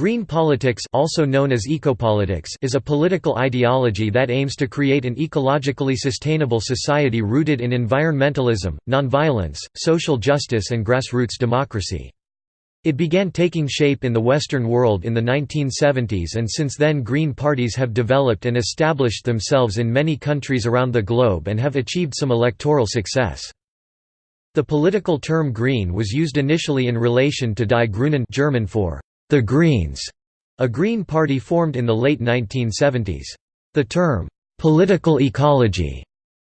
Green politics also known as ecopolitics is a political ideology that aims to create an ecologically sustainable society rooted in environmentalism, nonviolence, social justice and grassroots democracy. It began taking shape in the Western world in the 1970s and since then green parties have developed and established themselves in many countries around the globe and have achieved some electoral success. The political term green was used initially in relation to Die Grünen German for the Greens, a Green Party formed in the late 1970s. The term, political ecology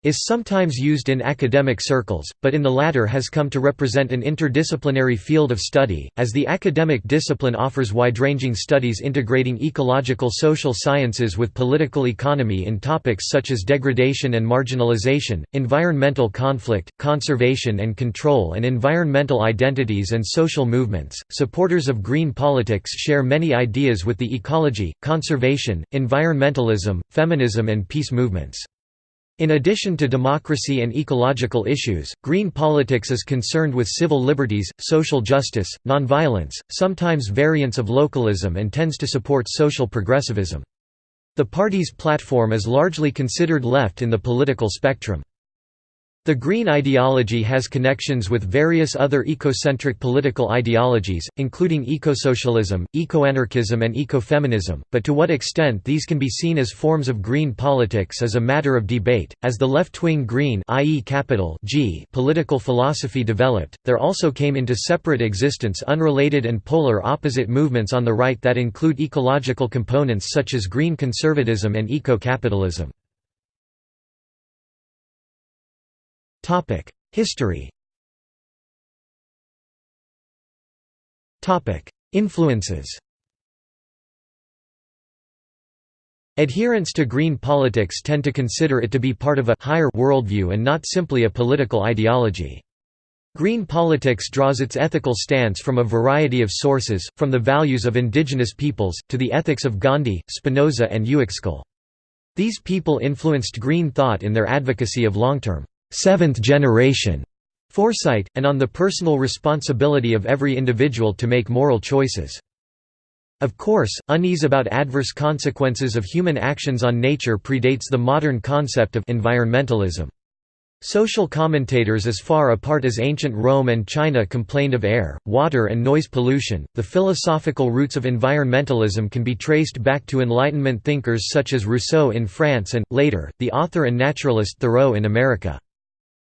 is sometimes used in academic circles, but in the latter has come to represent an interdisciplinary field of study, as the academic discipline offers wide-ranging studies integrating ecological social sciences with political economy in topics such as degradation and marginalization, environmental conflict, conservation and control and environmental identities and social movements. Supporters of green politics share many ideas with the ecology, conservation, environmentalism, feminism and peace movements. In addition to democracy and ecological issues, green politics is concerned with civil liberties, social justice, nonviolence, sometimes variants of localism and tends to support social progressivism. The party's platform is largely considered left in the political spectrum. The Green ideology has connections with various other ecocentric political ideologies, including ecosocialism, ecoanarchism and ecofeminism, but to what extent these can be seen as forms of green politics is a matter of debate. As the left-wing green i.e. capital G political philosophy developed, there also came into separate existence unrelated and polar opposite movements on the right that include ecological components such as green conservatism and eco-capitalism. History Influences Adherents to green politics tend to consider it to be part of a higher worldview and not simply a political ideology. Green politics draws its ethical stance from a variety of sources, from the values of indigenous peoples, to the ethics of Gandhi, Spinoza and Uexküll. These people influenced green thought in their advocacy of long-term seventh-generation foresight, and on the personal responsibility of every individual to make moral choices. Of course, unease about adverse consequences of human actions on nature predates the modern concept of environmentalism. Social commentators as far apart as ancient Rome and China complained of air, water and noise pollution. The philosophical roots of environmentalism can be traced back to Enlightenment thinkers such as Rousseau in France and, later, the author and naturalist Thoreau in America.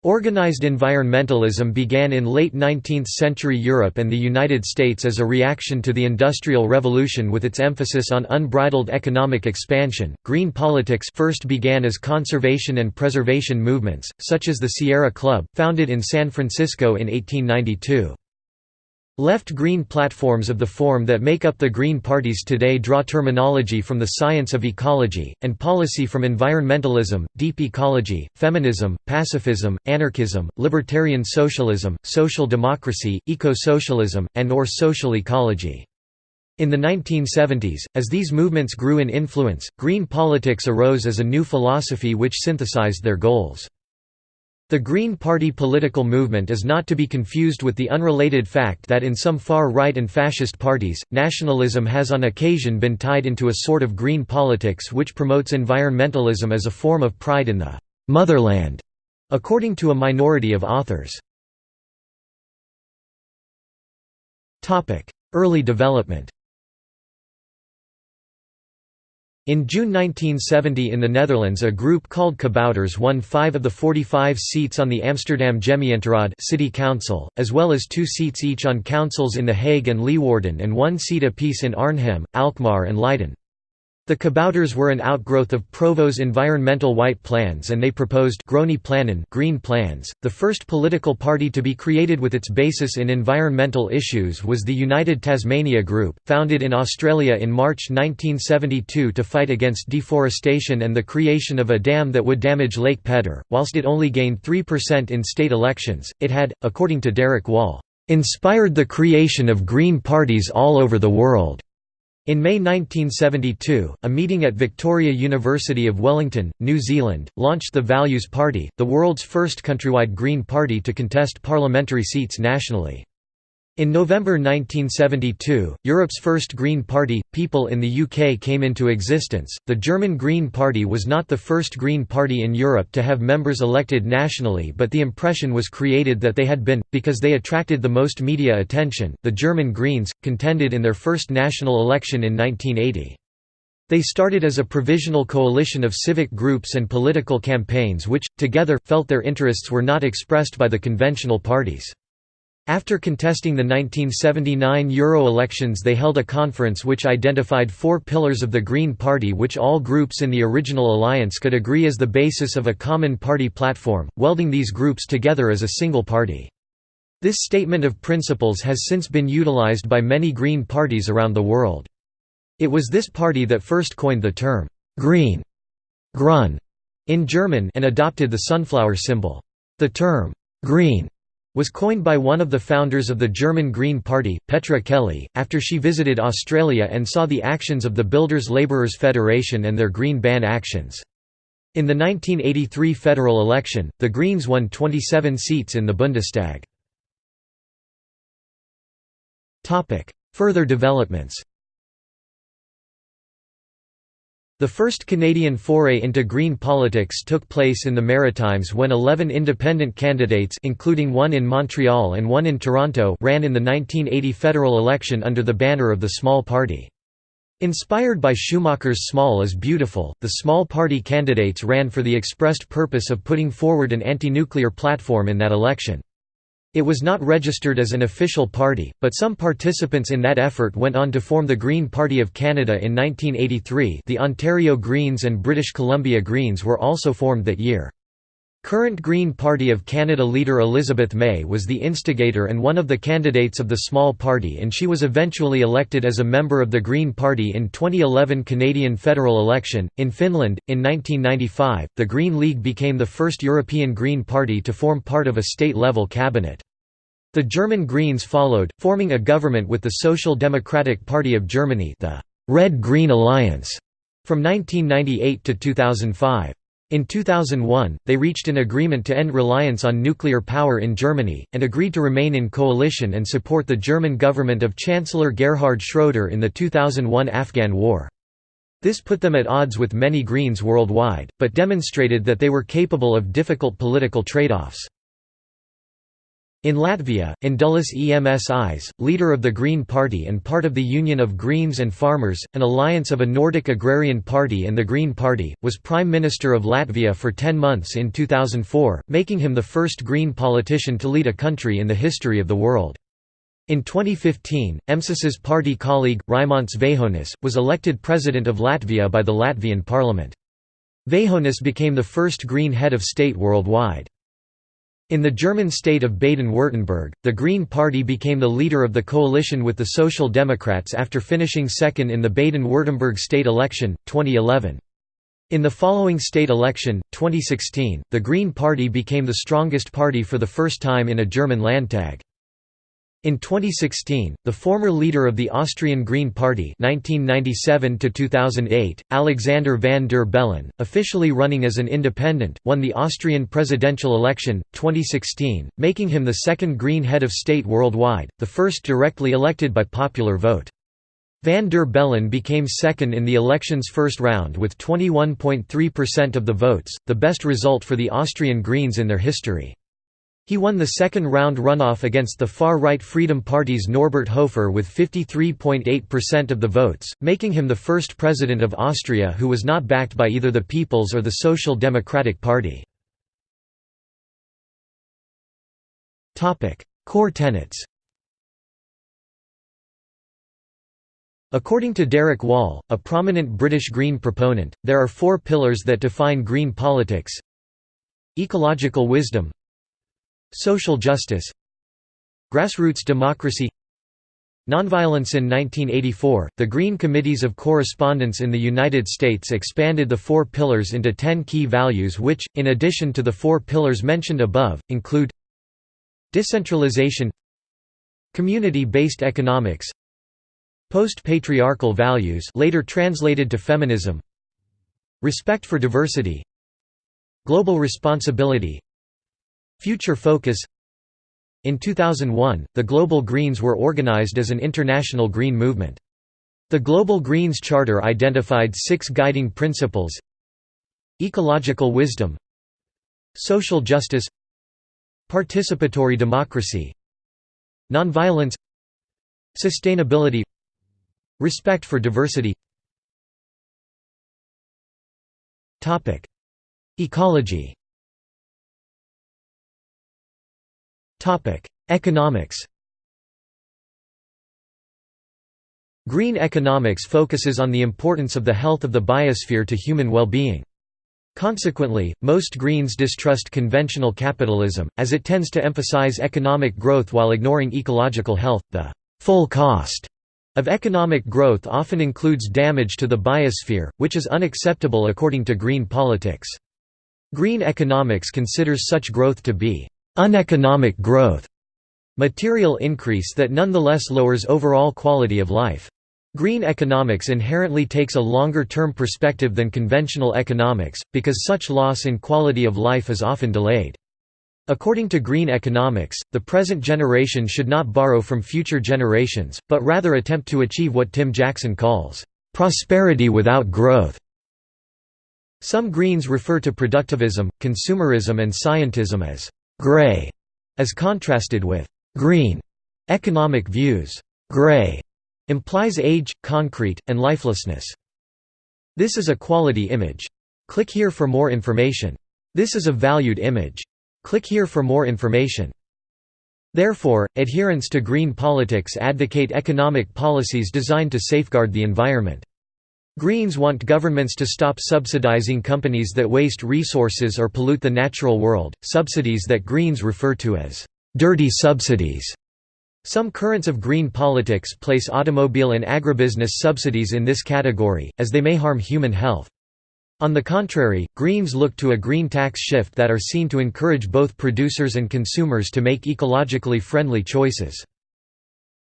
Organized environmentalism began in late 19th-century Europe and the United States as a reaction to the Industrial Revolution with its emphasis on unbridled economic expansion. Green politics first began as conservation and preservation movements, such as the Sierra Club, founded in San Francisco in 1892. Left-green platforms of the form that make up the Green parties today draw terminology from the science of ecology, and policy from environmentalism, deep ecology, feminism, pacifism, anarchism, libertarian socialism, social democracy, eco-socialism, and or social ecology. In the 1970s, as these movements grew in influence, green politics arose as a new philosophy which synthesized their goals. The Green Party political movement is not to be confused with the unrelated fact that in some far-right and fascist parties, nationalism has on occasion been tied into a sort of green politics which promotes environmentalism as a form of pride in the «motherland», according to a minority of authors. Early development In June 1970 in the Netherlands a group called Kabouters won five of the 45 seats on the Amsterdam Gemeenteraad city council, as well as two seats each on councils in The Hague and Leeuwarden and one seat apiece in Arnhem, Alkmaar and Leiden. The Kabouters were an outgrowth of Provo's environmental white plans and they proposed green plans. The first political party to be created with its basis in environmental issues was the United Tasmania Group, founded in Australia in March 1972 to fight against deforestation and the creation of a dam that would damage Lake Pedder. Whilst it only gained 3% in state elections, it had, according to Derek Wall, inspired the creation of green parties all over the world. In May 1972, a meeting at Victoria University of Wellington, New Zealand, launched the Values Party, the world's first countrywide Green Party to contest parliamentary seats nationally. In November 1972, Europe's first Green Party, People in the UK came into existence. The German Green Party was not the first Green Party in Europe to have members elected nationally, but the impression was created that they had been, because they attracted the most media attention. The German Greens contended in their first national election in 1980. They started as a provisional coalition of civic groups and political campaigns which, together, felt their interests were not expressed by the conventional parties. After contesting the 1979 Euro elections they held a conference which identified four pillars of the Green Party which all groups in the original alliance could agree as the basis of a common party platform, welding these groups together as a single party. This statement of principles has since been utilized by many Green parties around the world. It was this party that first coined the term, «green» Grün, in German and adopted the sunflower symbol. The term, «green» was coined by one of the founders of the German Green Party, Petra Kelly, after she visited Australia and saw the actions of the Builders Labourers Federation and their green ban actions. In the 1983 federal election, the Greens won 27 seats in the Bundestag. Further developments The first Canadian foray into green politics took place in the Maritimes when 11 independent candidates including one in Montreal and one in Toronto ran in the 1980 federal election under the banner of the Small Party. Inspired by Schumacher's Small is Beautiful, the Small Party candidates ran for the expressed purpose of putting forward an anti-nuclear platform in that election. It was not registered as an official party, but some participants in that effort went on to form the Green Party of Canada in 1983 the Ontario Greens and British Columbia Greens were also formed that year. Current Green Party of Canada leader Elizabeth May was the instigator and one of the candidates of the small party and she was eventually elected as a member of the Green Party in 2011 Canadian federal election. In Finland, in 1995, the Green League became the first European Green Party to form part of a state-level cabinet. The German Greens followed, forming a government with the Social Democratic Party of Germany the Red-Green Alliance from 1998 to 2005. In 2001, they reached an agreement to end reliance on nuclear power in Germany, and agreed to remain in coalition and support the German government of Chancellor Gerhard Schroeder in the 2001 Afghan War. This put them at odds with many Greens worldwide, but demonstrated that they were capable of difficult political trade-offs. In Latvia, Indulis Emsis, leader of the Green Party and part of the Union of Greens and Farmers, an alliance of a Nordic agrarian party and the Green Party, was Prime Minister of Latvia for 10 months in 2004, making him the first Green politician to lead a country in the history of the world. In 2015, Emsis's party colleague, Raimonds Vējonis, was elected President of Latvia by the Latvian parliament. Vējonis became the first Green head of state worldwide. In the German state of Baden-Württemberg, the Green Party became the leader of the coalition with the Social Democrats after finishing second in the Baden-Württemberg state election, 2011. In the following state election, 2016, the Green Party became the strongest party for the first time in a German Landtag. In 2016, the former leader of the Austrian Green Party 1997 Alexander van der Bellen, officially running as an independent, won the Austrian presidential election, 2016, making him the second Green head of state worldwide, the first directly elected by popular vote. Van der Bellen became second in the election's first round with 21.3% of the votes, the best result for the Austrian Greens in their history. He won the second-round runoff against the far-right Freedom Party's Norbert Hofer with 53.8% of the votes, making him the first president of Austria who was not backed by either the People's or the Social Democratic Party. Core tenets According to Derek Wall, a prominent British Green proponent, there are four pillars that define Green politics Ecological wisdom Social justice. Grassroots democracy. Nonviolence In 1984, the Green Committees of Correspondence in the United States expanded the four pillars into ten key values which, in addition to the four pillars mentioned above, include Decentralization Community-based economics Post-patriarchal values later translated to feminism Respect for diversity Global responsibility Future focus. In 2001, the Global Greens were organized as an international green movement. The Global Greens Charter identified six guiding principles Ecological wisdom Social justice Participatory democracy Nonviolence Sustainability Respect for diversity. Ecology Economics Green economics focuses on the importance of the health of the biosphere to human well-being. Consequently, most Greens distrust conventional capitalism, as it tends to emphasize economic growth while ignoring ecological health. The full cost of economic growth often includes damage to the biosphere, which is unacceptable according to green politics. Green economics considers such growth to be uneconomic growth, material increase that nonetheless lowers overall quality of life. Green economics inherently takes a longer-term perspective than conventional economics, because such loss in quality of life is often delayed. According to green economics, the present generation should not borrow from future generations, but rather attempt to achieve what Tim Jackson calls, "...prosperity without growth." Some Greens refer to productivism, consumerism and scientism as «gray», as contrasted with «green» economic views. «Gray» implies age, concrete, and lifelessness. This is a quality image. Click here for more information. This is a valued image. Click here for more information. Therefore, adherents to green politics advocate economic policies designed to safeguard the environment. Greens want governments to stop subsidizing companies that waste resources or pollute the natural world, subsidies that Greens refer to as dirty subsidies. Some currents of green politics place automobile and agribusiness subsidies in this category, as they may harm human health. On the contrary, Greens look to a green tax shift that are seen to encourage both producers and consumers to make ecologically friendly choices.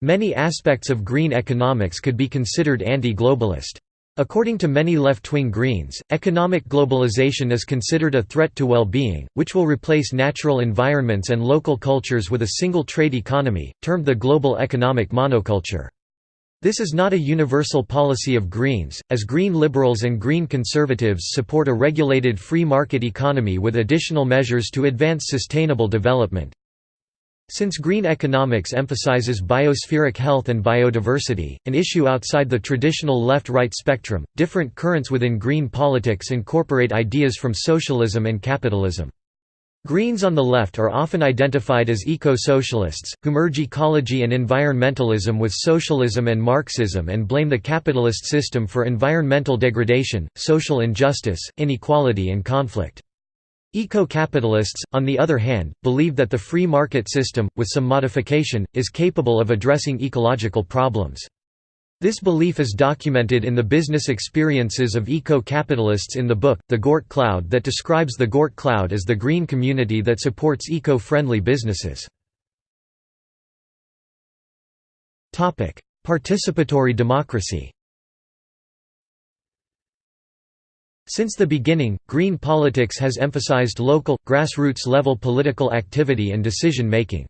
Many aspects of green economics could be considered anti-globalist. According to many left-wing Greens, economic globalization is considered a threat to well-being, which will replace natural environments and local cultures with a single trade economy, termed the global economic monoculture. This is not a universal policy of Greens, as Green liberals and Green conservatives support a regulated free market economy with additional measures to advance sustainable development. Since green economics emphasizes biospheric health and biodiversity, an issue outside the traditional left-right spectrum, different currents within green politics incorporate ideas from socialism and capitalism. Greens on the left are often identified as eco-socialists, who merge ecology and environmentalism with socialism and Marxism and blame the capitalist system for environmental degradation, social injustice, inequality and conflict. Eco-capitalists, on the other hand, believe that the free market system, with some modification, is capable of addressing ecological problems. This belief is documented in the business experiences of eco-capitalists in the book, The Gort Cloud that describes the Gort Cloud as the green community that supports eco-friendly businesses. Participatory democracy Since the beginning, green politics has emphasized local, grassroots-level political activity and decision-making.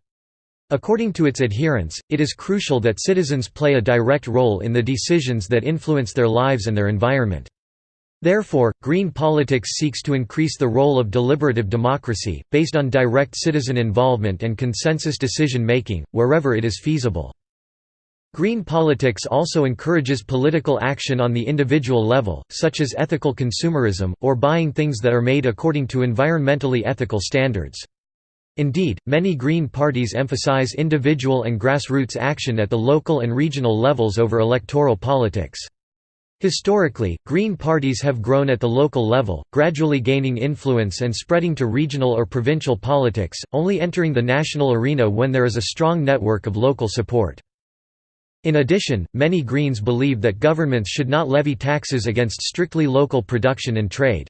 According to its adherents, it is crucial that citizens play a direct role in the decisions that influence their lives and their environment. Therefore, green politics seeks to increase the role of deliberative democracy, based on direct citizen involvement and consensus decision-making, wherever it is feasible. Green politics also encourages political action on the individual level, such as ethical consumerism, or buying things that are made according to environmentally ethical standards. Indeed, many Green parties emphasize individual and grassroots action at the local and regional levels over electoral politics. Historically, Green parties have grown at the local level, gradually gaining influence and spreading to regional or provincial politics, only entering the national arena when there is a strong network of local support. In addition, many Greens believe that governments should not levy taxes against strictly local production and trade.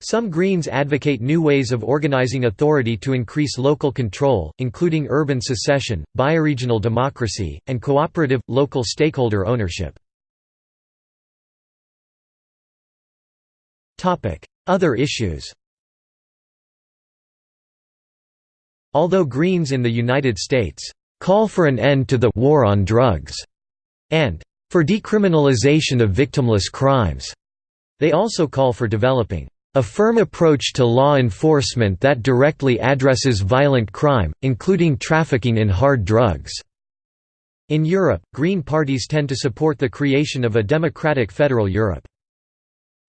Some Greens advocate new ways of organizing authority to increase local control, including urban secession, bioregional democracy, and cooperative, local stakeholder ownership. Other issues Although Greens in the United States call for an end to the war on drugs and for decriminalization of victimless crimes, they also call for developing a firm approach to law enforcement that directly addresses violent crime, including trafficking in hard drugs. In Europe, Green parties tend to support the creation of a democratic federal Europe.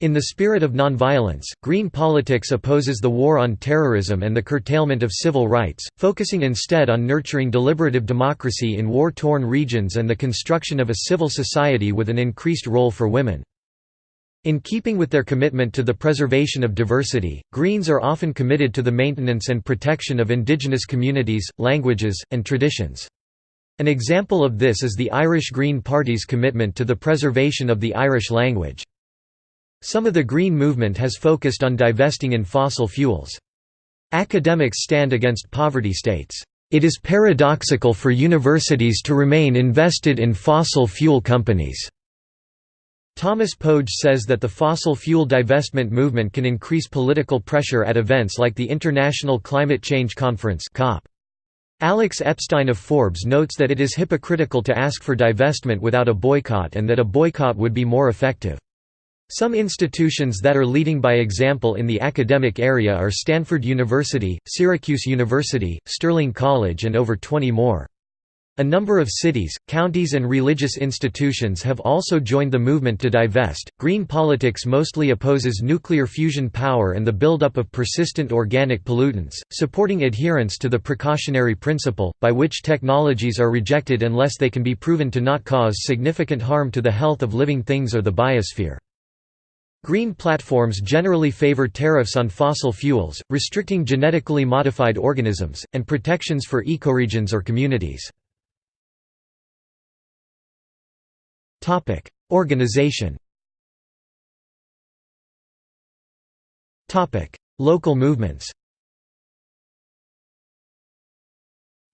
In the spirit of nonviolence, Green politics opposes the war on terrorism and the curtailment of civil rights, focusing instead on nurturing deliberative democracy in war-torn regions and the construction of a civil society with an increased role for women. In keeping with their commitment to the preservation of diversity, Greens are often committed to the maintenance and protection of indigenous communities, languages, and traditions. An example of this is the Irish Green Party's commitment to the preservation of the Irish language. Some of the Green movement has focused on divesting in fossil fuels. Academics stand against poverty states, "...it is paradoxical for universities to remain invested in fossil fuel companies." Thomas Pogge says that the fossil fuel divestment movement can increase political pressure at events like the International Climate Change Conference COP. Alex Epstein of Forbes notes that it is hypocritical to ask for divestment without a boycott and that a boycott would be more effective. Some institutions that are leading by example in the academic area are Stanford University, Syracuse University, Sterling College and over 20 more. A number of cities, counties, and religious institutions have also joined the movement to divest. Green politics mostly opposes nuclear fusion power and the buildup of persistent organic pollutants, supporting adherence to the precautionary principle, by which technologies are rejected unless they can be proven to not cause significant harm to the health of living things or the biosphere. Green platforms generally favor tariffs on fossil fuels, restricting genetically modified organisms, and protections for ecoregions or communities. Organization. Local movements.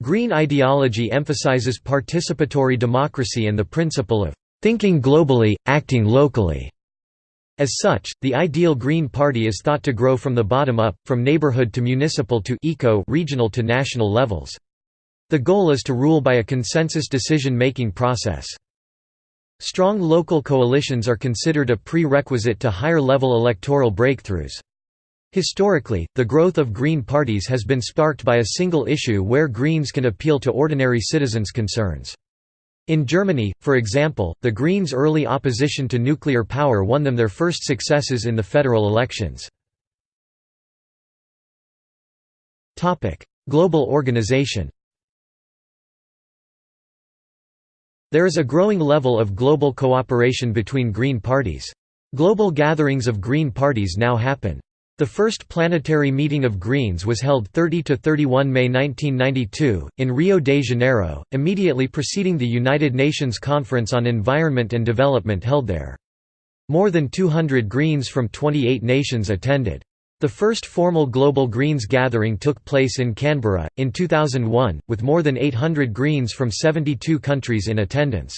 Green ideology emphasizes participatory democracy and the principle of thinking globally, acting locally. As such, the ideal Green Party is thought to grow from the bottom up, from neighborhood to municipal to eco regional to national levels. The goal is to rule by a consensus decision-making process. Strong local coalitions are considered a prerequisite to higher-level electoral breakthroughs. Historically, the growth of Green parties has been sparked by a single issue where Greens can appeal to ordinary citizens' concerns. In Germany, for example, the Greens' early opposition to nuclear power won them their first successes in the federal elections. Global organization There is a growing level of global cooperation between Green parties. Global gatherings of Green parties now happen. The first planetary meeting of Greens was held 30–31 May 1992, in Rio de Janeiro, immediately preceding the United Nations Conference on Environment and Development held there. More than 200 Greens from 28 nations attended. The first formal Global Greens gathering took place in Canberra, in 2001, with more than 800 Greens from 72 countries in attendance.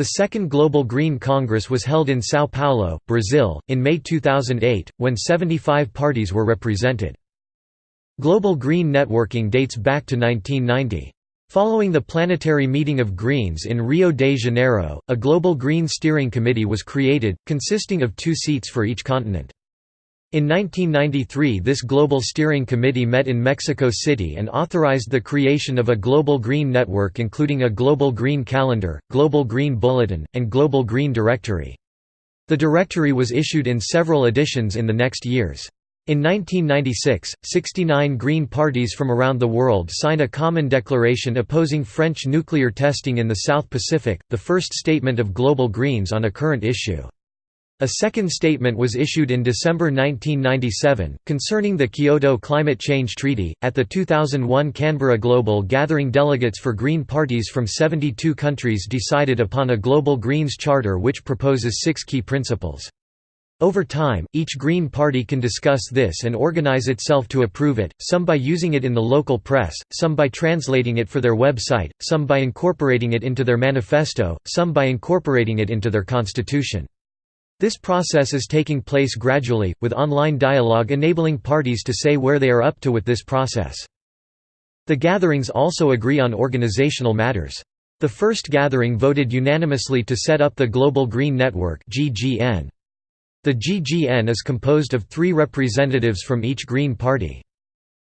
The second Global Green Congress was held in São Paulo, Brazil, in May 2008, when 75 parties were represented. Global Green networking dates back to 1990. Following the planetary meeting of Greens in Rio de Janeiro, a Global Green Steering Committee was created, consisting of two seats for each continent. In 1993 this Global Steering Committee met in Mexico City and authorized the creation of a Global Green Network including a Global Green Calendar, Global Green Bulletin, and Global Green Directory. The directory was issued in several editions in the next years. In 1996, 69 Green parties from around the world signed a common declaration opposing French nuclear testing in the South Pacific, the first statement of Global Greens on a current issue. A second statement was issued in December 1997, concerning the Kyoto Climate Change Treaty. At the 2001 Canberra Global Gathering, delegates for Green parties from 72 countries decided upon a Global Greens Charter which proposes six key principles. Over time, each Green Party can discuss this and organize itself to approve it, some by using it in the local press, some by translating it for their website, some by incorporating it into their manifesto, some by incorporating it into their constitution. This process is taking place gradually, with online dialogue enabling parties to say where they are up to with this process. The gatherings also agree on organizational matters. The first gathering voted unanimously to set up the Global Green Network The GGN is composed of three representatives from each Green Party.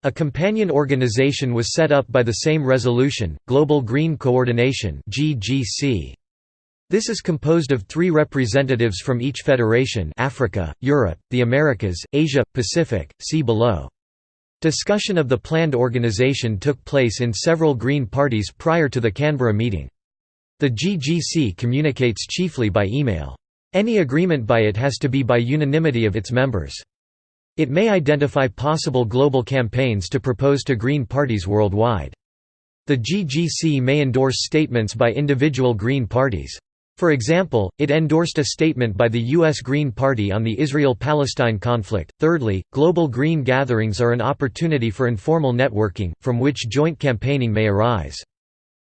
A companion organization was set up by the same resolution, Global Green Coordination This is composed of three representatives from each federation Africa, Europe, the Americas, Asia, Pacific, see below. Discussion of the planned organization took place in several Green parties prior to the Canberra meeting. The GGC communicates chiefly by email. Any agreement by it has to be by unanimity of its members. It may identify possible global campaigns to propose to Green parties worldwide. The GGC may endorse statements by individual Green parties. For example, it endorsed a statement by the U.S. Green Party on the Israel-Palestine conflict. Thirdly, global green gatherings are an opportunity for informal networking, from which joint campaigning may arise.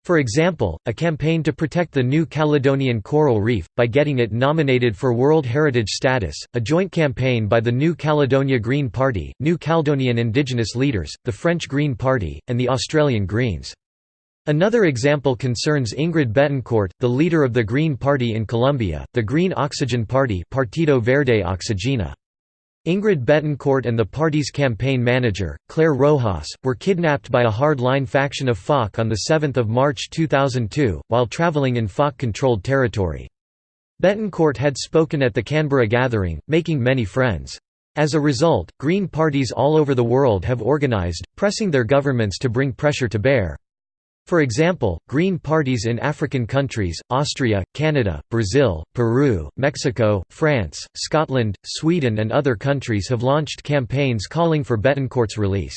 For example, a campaign to protect the New Caledonian coral reef, by getting it nominated for World Heritage status, a joint campaign by the New Caledonia Green Party, New Caledonian Indigenous leaders, the French Green Party, and the Australian Greens. Another example concerns Ingrid Betancourt, the leader of the Green Party in Colombia, the Green Oxygen Party Partido Verde Oxígeno. Ingrid Betancourt and the party's campaign manager, Clara Rojas, were kidnapped by a hard-line faction of FARC on 7 March 2002, while traveling in FARC-controlled territory. Betancourt had spoken at the Canberra gathering, making many friends. As a result, Green parties all over the world have organized, pressing their governments to bring pressure to bear. For example, Green parties in African countries, Austria, Canada, Brazil, Peru, Mexico, France, Scotland, Sweden and other countries have launched campaigns calling for Betancourt's release.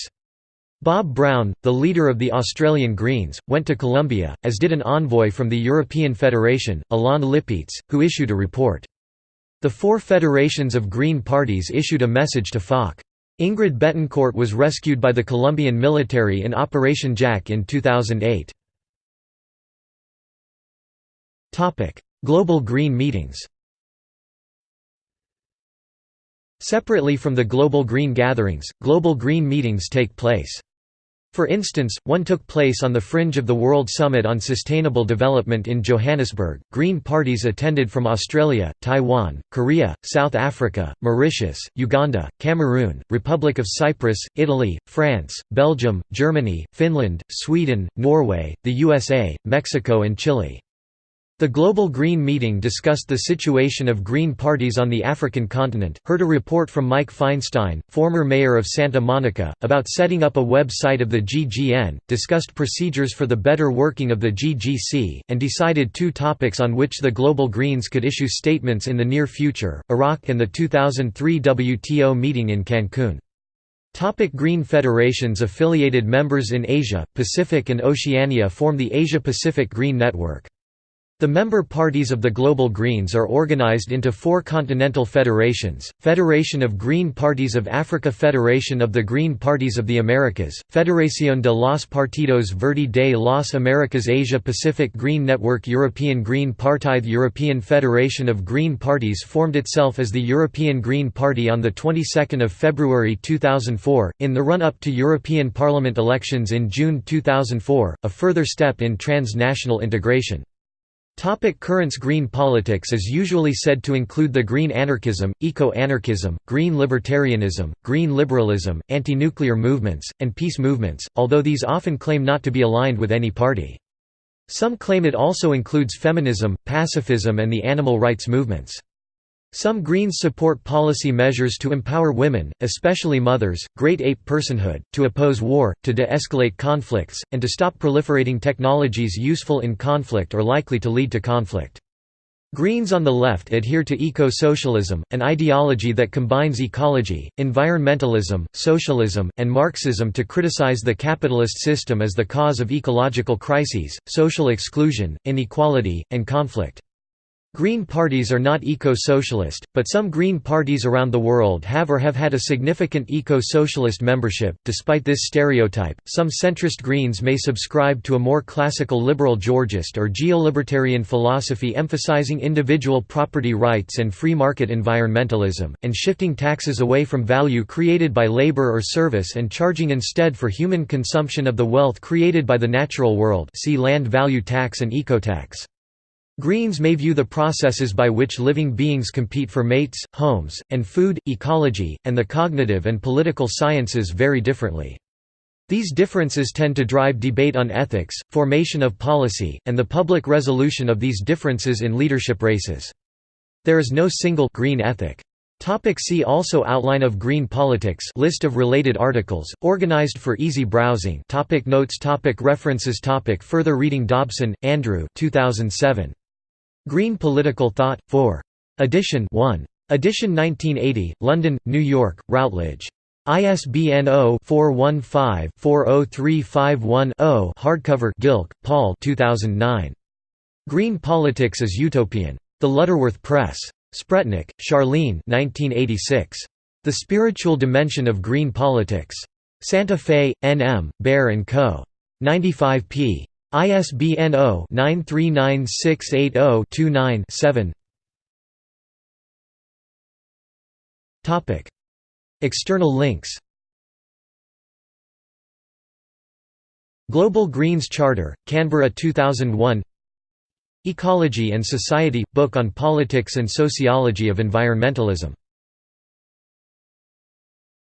Bob Brown, the leader of the Australian Greens, went to Colombia, as did an envoy from the European Federation, Alain Lipietz, who issued a report. The four federations of Green parties issued a message to FARC. Ingrid Betancourt was rescued by the Colombian military in Operation Jaque in 2008. Global Green meetings Separately from the Global Green gatherings, Global Green meetings take place. For instance, one took place on the fringe of the World Summit on Sustainable Development in Johannesburg. Green parties attended from Australia, Taiwan, Korea, South Africa, Mauritius, Uganda, Cameroon, Republic of Cyprus, Italy, France, Belgium, Germany, Finland, Sweden, Norway, the USA, Mexico, and Chile. The Global Green Meeting discussed the situation of Green parties on the African continent, heard a report from Mike Feinstein, former mayor of Santa Monica, about setting up a website of the GGN, discussed procedures for the better working of the GGC, and decided two topics on which the Global Greens could issue statements in the near future, Iraq and the 2003 WTO meeting in Cancun. Topic Green Federations Affiliated members in Asia, Pacific and Oceania form the Asia-Pacific Green Network. The member parties of the Global Greens are organized into four continental federations, Federation of Green Parties of Africa Federation of the Green Parties of the Americas, Federación de los Partidos Verde de las Americas Asia Pacific Green Network European Green Party The European Federation of Green Parties formed itself as the European Green Party on the 22nd of February 2004, in the run-up to European Parliament elections in June 2004, a further step in transnational integration. Topic currents Green politics is usually said to include the green anarchism, eco-anarchism, green libertarianism, green liberalism, anti-nuclear movements, and peace movements, although these often claim not to be aligned with any party. Some claim it also includes feminism, pacifism and the animal rights movements. Some Greens support policy measures to empower women, especially mothers, great ape personhood, to oppose war, to de-escalate conflicts, and to stop proliferating technologies useful in conflict or likely to lead to conflict. Greens on the left adhere to eco-socialism, an ideology that combines ecology, environmentalism, socialism, and Marxism to criticize the capitalist system as the cause of ecological crises, social exclusion, inequality, and conflict. Green parties are not eco-socialist, but some Green parties around the world have or have had a significant eco-socialist membership. Despite this stereotype, some centrist Greens may subscribe to a more classical liberal Georgist or geolibertarian philosophy emphasizing individual property rights and free market environmentalism, and shifting taxes away from value created by labor or service and charging instead for human consumption of the wealth created by the natural world. See land value tax and ecotax. Greens may view the processes by which living beings compete for mates, homes, and food, ecology, and the cognitive and political sciences very differently. These differences tend to drive debate on ethics, formation of policy, and the public resolution of these differences in leadership races. There is no single green ethic. Topic see also Outline of green politics List of related articles, organized for easy browsing topic Notes topic References topic Further reading Dobson, Andrew 2007. Green Political Thought, 4. Edition 1. Edition 1980, London, New York, Routledge. ISBN 0-415-40351-0 Hardcover Gilk, Paul 2009. Green Politics is Utopian. The Lutterworth Press. Spretnak, Charlene 1986. The Spiritual Dimension of Green Politics. Santa Fe, N.M., Bear & Co. 95 p. ISBN 0-939680-29-7 External links. Global Greens Charter, Canberra 2001 Ecology and Society – Book on Politics and Sociology of Environmentalism